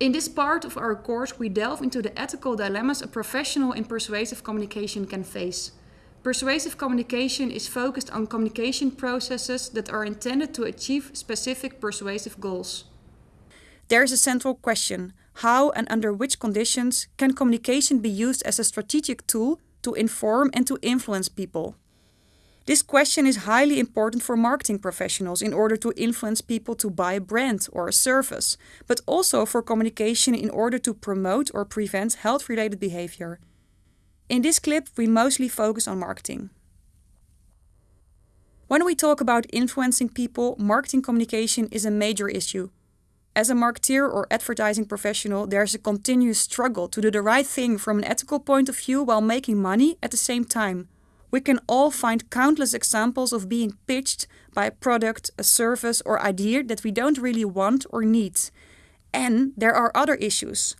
In this part of our course, we delve into the ethical dilemmas a professional in persuasive communication can face. Persuasive communication is focused on communication processes that are intended to achieve specific persuasive goals. There is a central question how and under which conditions can communication be used as a strategic tool to inform and to influence people? This question is highly important for marketing professionals in order to influence people to buy a brand or a service, but also for communication in order to promote or prevent health related behavior. In this clip, we mostly focus on marketing. When we talk about influencing people, marketing communication is a major issue. As a marketeer or advertising professional, there's a continuous struggle to do the right thing from an ethical point of view while making money at the same time. We can all find countless examples of being pitched by a product, a service, or idea that we don't really want or need. And there are other issues.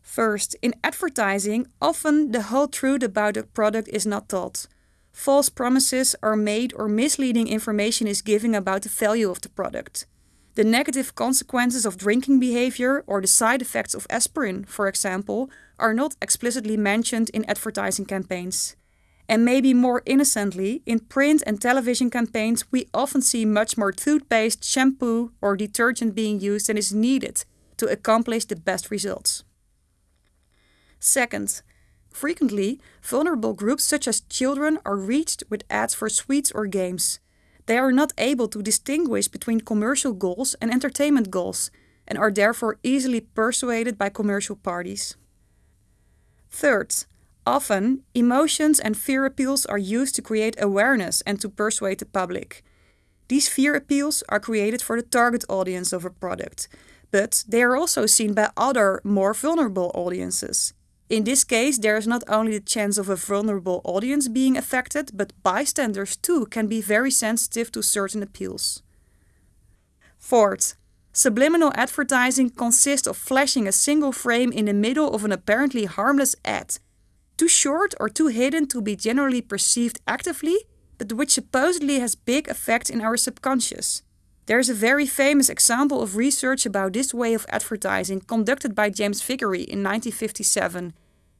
First, in advertising, often the whole truth about a product is not told. False promises are made or misleading information is given about the value of the product. The negative consequences of drinking behavior or the side effects of aspirin, for example, are not explicitly mentioned in advertising campaigns. And maybe more innocently, in print and television campaigns, we often see much more toothpaste, shampoo, or detergent being used than is needed to accomplish the best results. Second, frequently, vulnerable groups such as children are reached with ads for sweets or games. They are not able to distinguish between commercial goals and entertainment goals and are therefore easily persuaded by commercial parties. Third, often emotions and fear appeals are used to create awareness and to persuade the public. These fear appeals are created for the target audience of a product, but they are also seen by other, more vulnerable audiences. In this case, there is not only the chance of a vulnerable audience being affected, but bystanders too can be very sensitive to certain appeals. Fourth, subliminal advertising consists of flashing a single frame in the middle of an apparently harmless ad, too short or too hidden to be generally perceived actively, but which supposedly has big effect in our subconscious. There is a very famous example of research about this way of advertising conducted by James Vicary in 1957.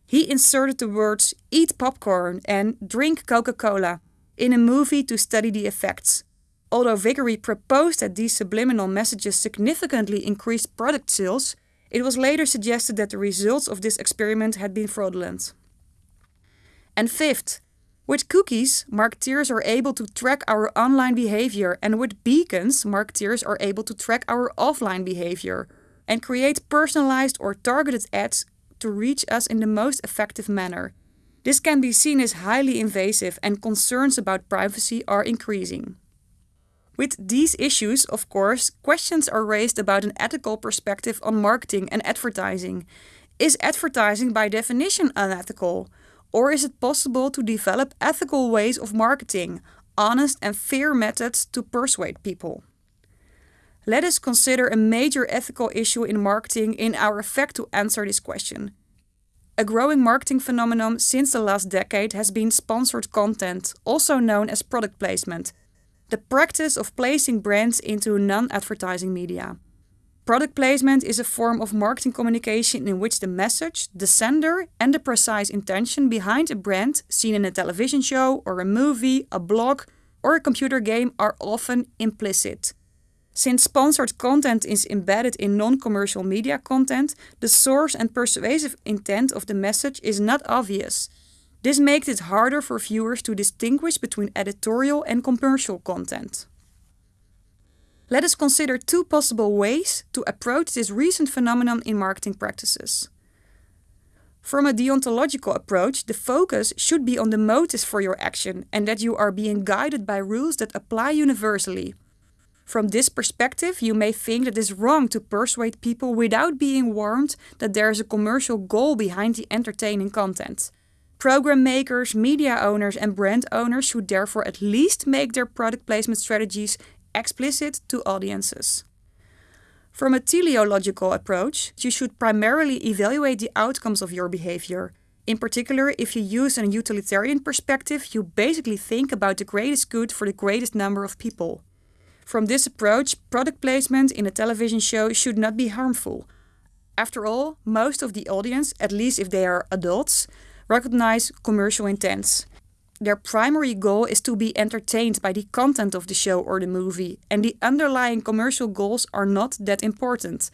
He inserted the words eat popcorn and drink Coca Cola in a movie to study the effects. Although Vicary proposed that these subliminal messages significantly increased product sales, it was later suggested that the results of this experiment had been fraudulent. And fifth, with cookies, marketeers are able to track our online behavior, and with beacons, marketeers are able to track our offline behavior and create personalized or targeted ads to reach us in the most effective manner. This can be seen as highly invasive, and concerns about privacy are increasing. With these issues, of course, questions are raised about an ethical perspective on marketing and advertising. Is advertising by definition unethical? Or is it possible to develop ethical ways of marketing, honest and fair methods to persuade people? Let us consider a major ethical issue in marketing in our effect to answer this question. A growing marketing phenomenon since the last decade has been sponsored content, also known as product placement, the practice of placing brands into non advertising media. Product placement is a form of marketing communication in which the message, the sender, and the precise intention behind a brand seen in a television show or a movie, a blog, or a computer game are often implicit. Since sponsored content is embedded in non commercial media content, the source and persuasive intent of the message is not obvious. This makes it harder for viewers to distinguish between editorial and commercial content. Let us consider two possible ways to approach this recent phenomenon in marketing practices. From a deontological approach, the focus should be on the motives for your action and that you are being guided by rules that apply universally. From this perspective, you may think that it is wrong to persuade people without being warned that there is a commercial goal behind the entertaining content. Program makers, media owners, and brand owners should therefore at least make their product placement strategies explicit to audiences. From a teleological approach, you should primarily evaluate the outcomes of your behavior. In particular, if you use a utilitarian perspective, you basically think about the greatest good for the greatest number of people. From this approach, product placement in a television show should not be harmful. After all, most of the audience, at least if they are adults, recognize commercial intents. Their primary goal is to be entertained by the content of the show or the movie, and the underlying commercial goals are not that important.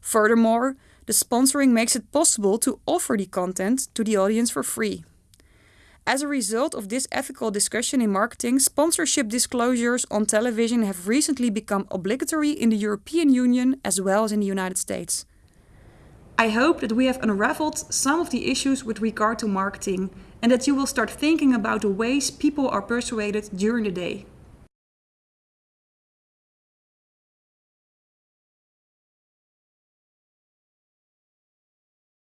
Furthermore, the sponsoring makes it possible to offer the content to the audience for free. As a result of this ethical discussion in marketing, sponsorship disclosures on television have recently become obligatory in the European Union as well as in the United States. I hope that we have unraveled some of the issues with regard to marketing and that you will start thinking about the ways people are persuaded during the day.